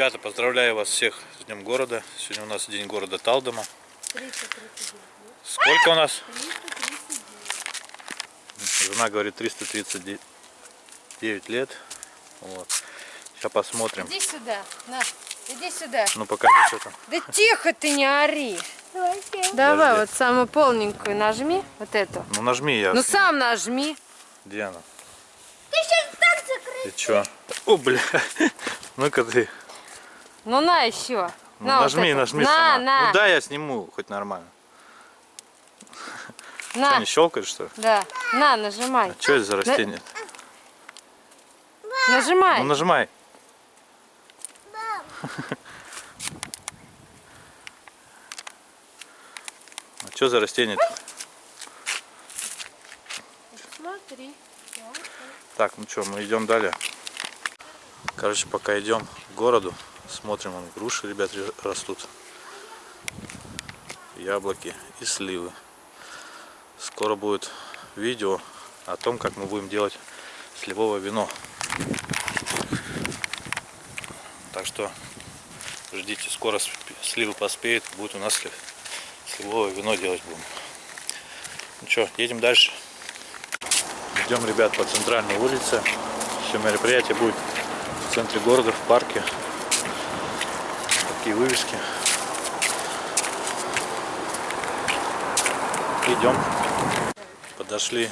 Ребята, поздравляю вас всех с Днем города. Сегодня у нас день города Талдома. 339. Сколько у нас? 339. Жена говорит 339 лет. Вот. Сейчас посмотрим. Иди сюда, на, иди сюда. Ну покажи, что там. Да тихо ты, не ори. Давай Подожди. вот самую полненькую нажми, вот эту. Ну нажми я. Ну сам нажми. Где она? Ты сейчас так закрыть. Ты чё? О, бля. Ну-ка ты. Ну на еще. Ну, на, вот нажми, эту. нажми на, сама. На, Ну да, я сниму хоть нормально. на. Что, не щелкаешь, что ли? Да, на, нажимай. А что это за растение? Нажимай. Ну нажимай. А что за растение? -то? Смотри. Так, ну что, мы идем далее. Короче, пока идем к городу, смотрим, вон груши, ребят, ре- растут. Яблоки и сливы. Скоро будет видео о том, как мы будем делать сливовое вино. Так что ждите, скоро сливы поспеют, будет у нас сли- сливовое вино делать будем. Ну что, едем дальше. Идем, ребят, по центральной улице. Все мероприятие будет в центре города, в парке. Такие вывески. Идем. Подошли.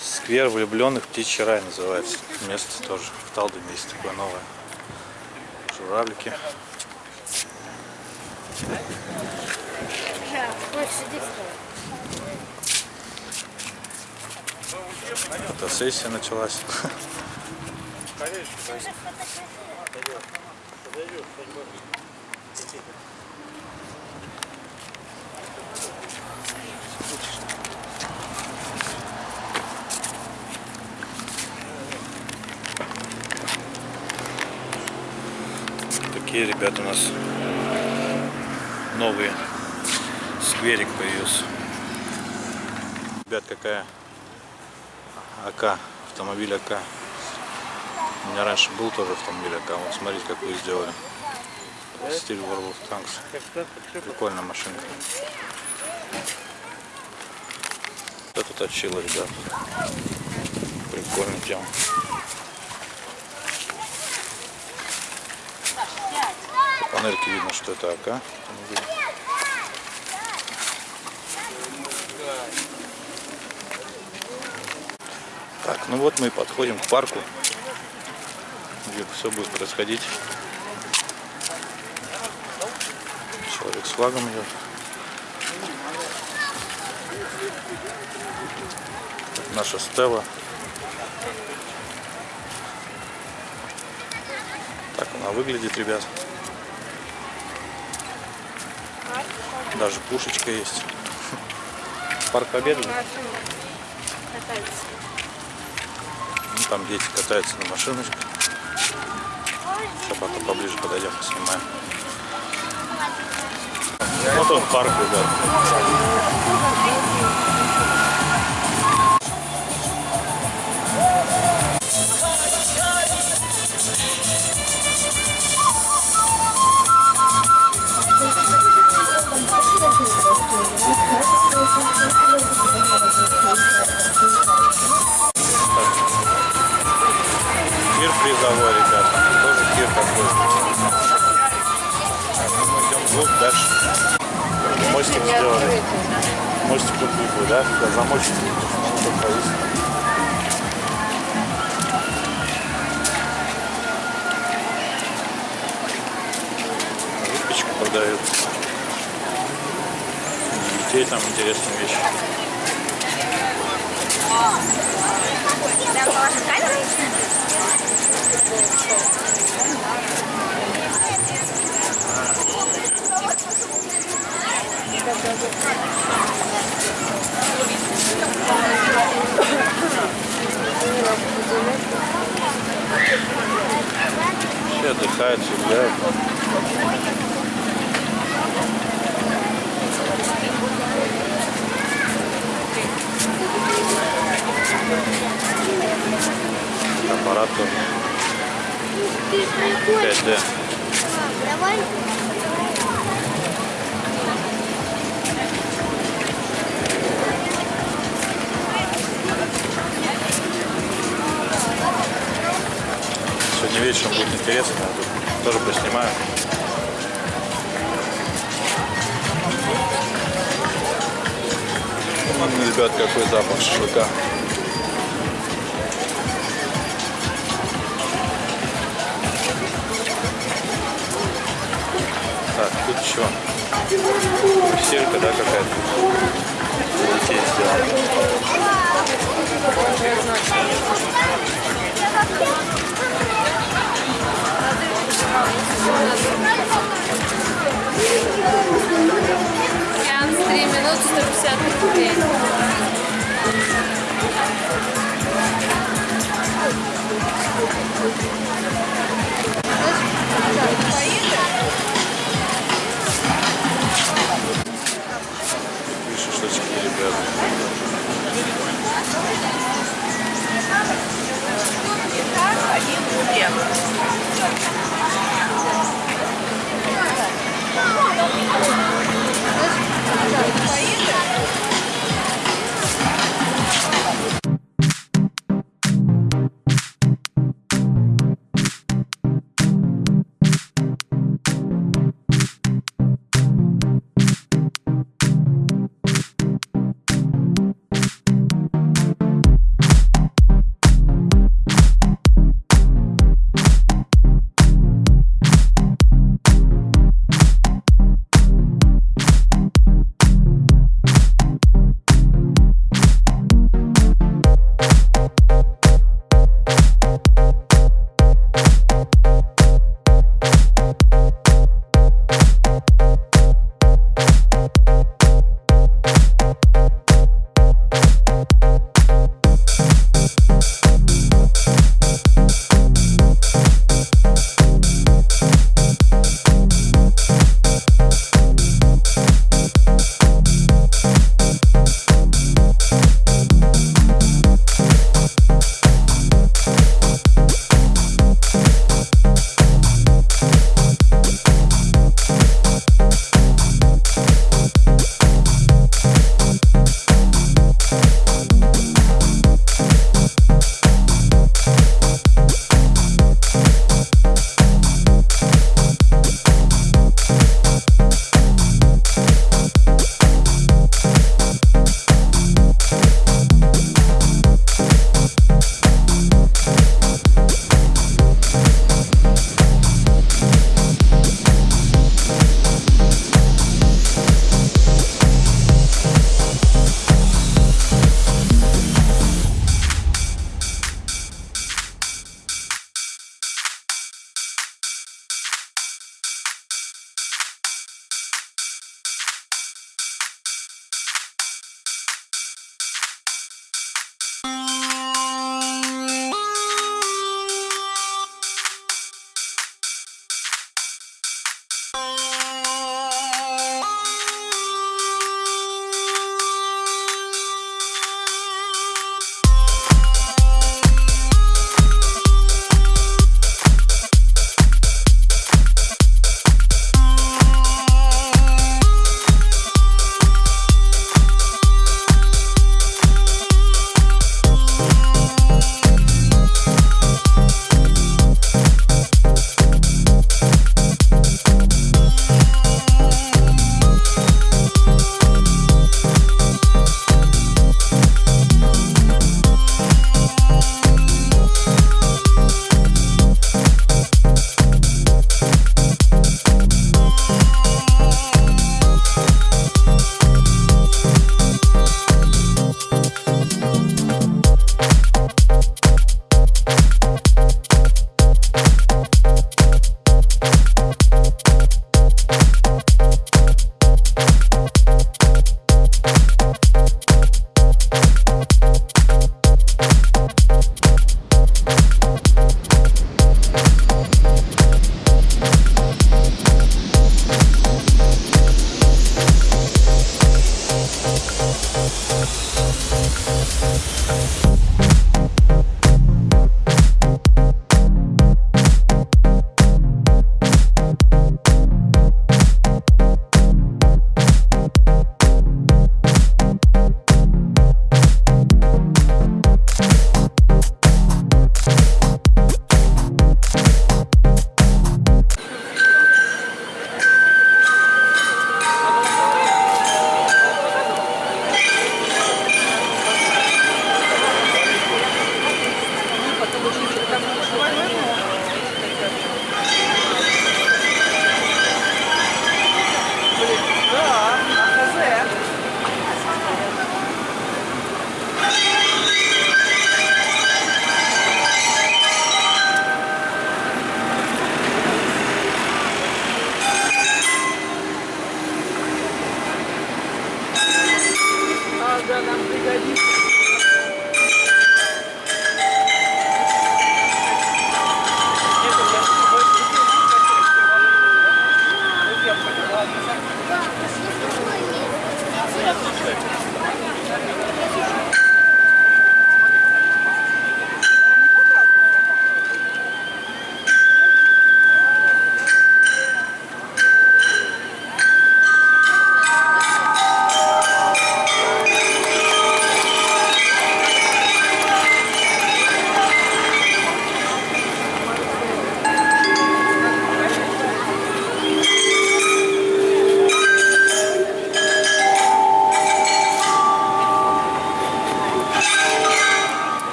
Сквер влюбленных Птичий рай называется. Место тоже в Талдоме есть такое новое. Журавлики. Фотосессия началась. Такие ребята у нас новые скверик появился. Ребят, какая АК, автомобиль АК. У меня раньше был тоже автомобиль АК. Вот смотрите, как вы сделали. Стиль World of Tanks. Прикольная машинка. Это точило, ребят. Прикольная тема. По панельке видно, что это АК. Так, ну вот мы и подходим к парку, где все будет происходить. Человек с флагом идет. Наша Стелла. Так она выглядит, ребят. Даже пушечка есть. Парк Победы. Ну, там дети катаются на машиночках. Сейчас пока поближе подойдем, поснимаем. Вот он парк, ребят. Тир призовой, идем дальше. Мостик сделали. Мостик тут будет, да? Да, замочек. Тут. Выпечку продают. Детей там интересные вещи. Все отдыхают, все гуляют. Аппарат тоже. 5D. Интересно, я тут тоже поснимаю. М, Ребят, какой запах шашлыка. Так, тут еще стелька, да, какая-то. Детей сделана. Сеанс 3 минуты 150 рублей. Шашлычки, ребята. 可以。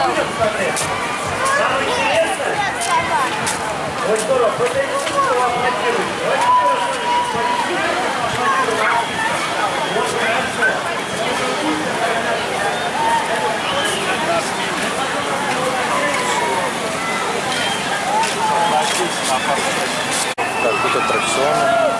И шашлычки, ребят. Так, тут аттракционы.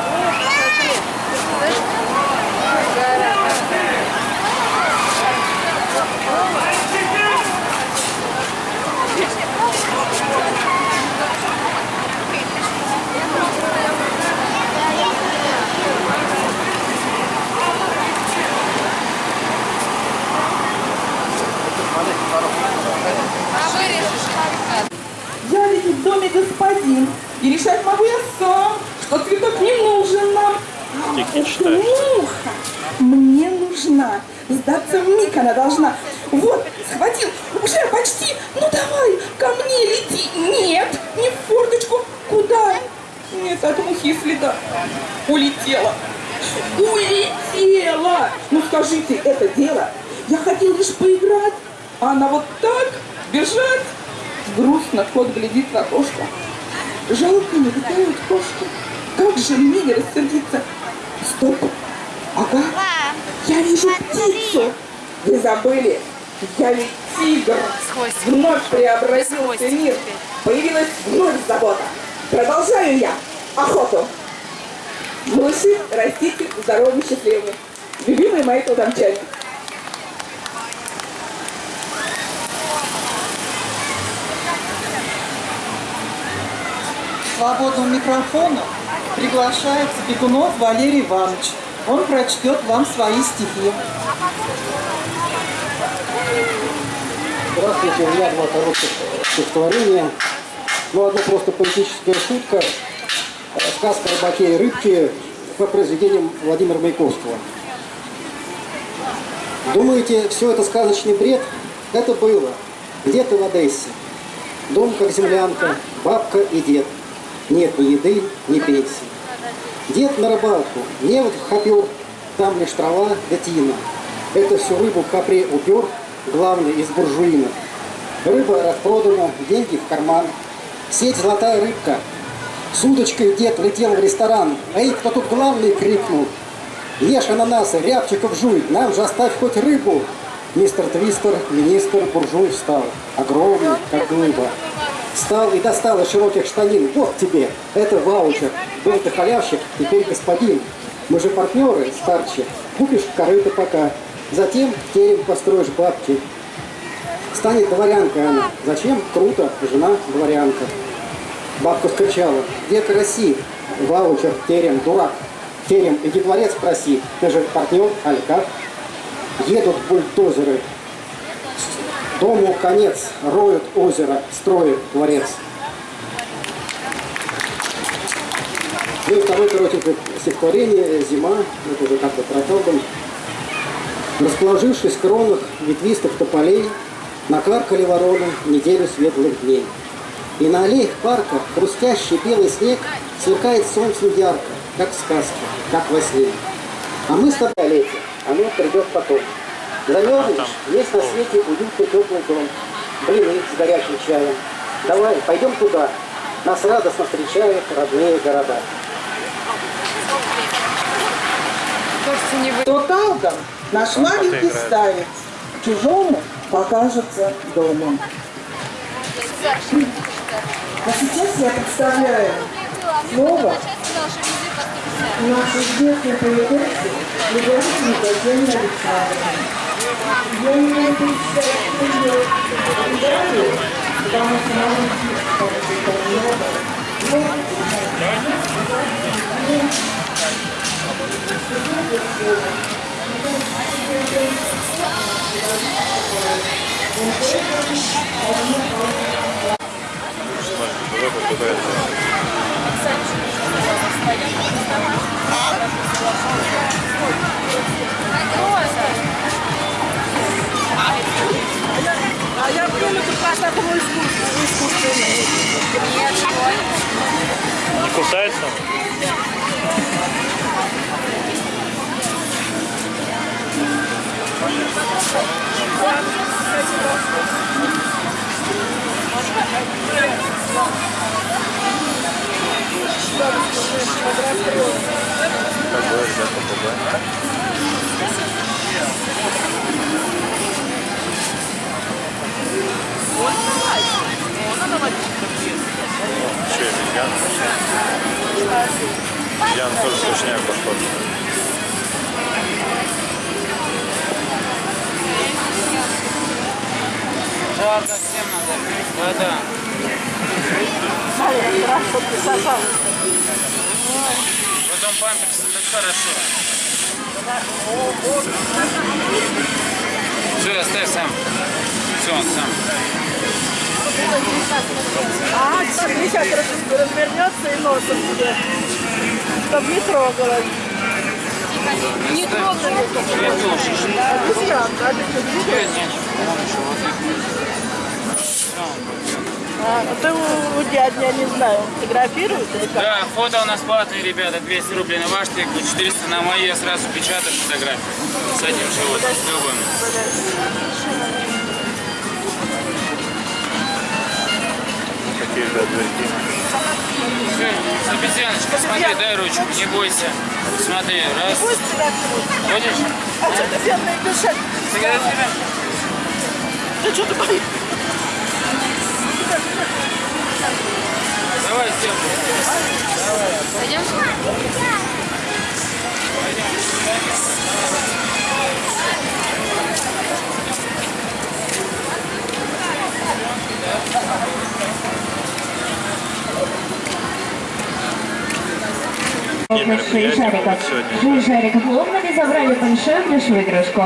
Я ведь в доме господин, и решать могу я сам, что цветок не нужен нам. Муха мне нужна, сдаться в миг она должна. Вот, схватил, уже почти, ну давай, ко мне лети. Нет, не в форточку, куда? Нет, от мухи следа. Улетела. Улетела! Ну скажите, это дело. Я хотел лишь поиграть, а она вот так бежать. Грустно кот глядит в окошко. Жалко не летают кошки. Как же мне не рассердиться? Стоп. Ага. Я вижу птицу. Вы забыли? Я ведь тигр. Вновь преобразился мир. Появилась вновь забота. Продолжаю я охоту. Малыши, растите здоровыми, счастливыми. Любимые мои толдомчане. Свободного микрофона приглашается Бегунов Валерий Иванович. Он прочтет вам свои стихи. Здравствуйте, у меня два коротких стихотворения. Ну, одно просто политическая шутка. Сказка о рыбаке и рыбке по произведениям Владимира Маяковского. Думаете, все это сказочный бред? Это было. Где-то в Одессе. Дом как землянка, бабка и дед. Нет ни еды, ни пенсии. Дед на рыбалку, невод хопер, там лишь трава да. Это всю рыбу в капре упер, главный из буржуина. Рыба распродана, деньги в карман. Сеть золотая рыбка. С удочкой дед летел в ресторан. Эй, кто тут главный, крикнул. Ешь ананасы, рябчиков жуй, нам же оставь хоть рыбу. Мистер Твистер, министр, буржуй встал. Огромный, как глыба. Встал и достал из широких штанин. Вот тебе, это ваучер. Был ты халявщик, теперь господин. Мы же партнеры, старче. Купишь корыто пока. Затем терем построишь бабки. Станет дворянкой она. Зачем? Круто, жена дворянка. Бабка скричала. Где караси? Ваучер, терем, дурак. Терем, иди дворец проси. Ты же партнер, аль как? Едут бульдозеры. Дому конец, роют озеро, строят дворец. Ну и второе коротенькое стихотворение «Зима», это уже как-то про Колбан. Расположившись в кронах ветвистых тополей, накаркали вороны неделю светлых дней. И на аллеях парка хрустящий белый снег сверкает солнцем ярко, как в сказке, как во сне. А мы с тобой летим, оно придет потом. Замерзнешь, есть на свете уютный теплый дом, блины с горячим чаем. Давай, пойдем туда, нас радостно встречают родные города. То Талган наш маленький старец чужому покажется домом. А сейчас я представляю слово нашей известной поэтессы Лизаветы Николаевны Александровны. Я не могу представить ее далее, потому что маленький очень много. Не кусается? Оставь сам. Все, он сам. А, сейчас развернется и носом тебе. Чтоб не трогала. Не трогай. Я тоже. А, ну ты у, у дяди, я не знаю, фотографирует или как? Да, фото у нас платные, ребята, 200 рублей на ваш тыкву, 400 на мои, я сразу печатаю фотографию с одним животным, с любым. Какие, ребят, зверьки? Всё, Обезьяночка, смотри, дай ручку, не бойся. Смотри, раз. Ходишь? А что ты бедная душа? Ты что ты боишься? Пойдем? Мероприятия будут сегодня? Жариков Ловными забрали большую плюшевую игрушку.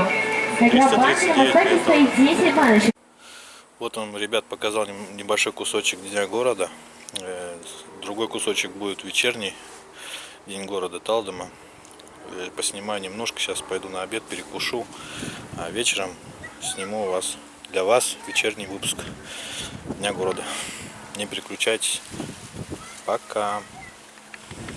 339 гробанке на стаке стоит 10 баночек. Вот он, ребят, показал небольшой кусочек Дня города. Другой кусочек будет вечерний День города Талдома. Э, Поснимаю немножко, сейчас пойду на обед, перекушу. А вечером сниму у вас, для вас вечерний выпуск Дня города. Не переключайтесь. Пока.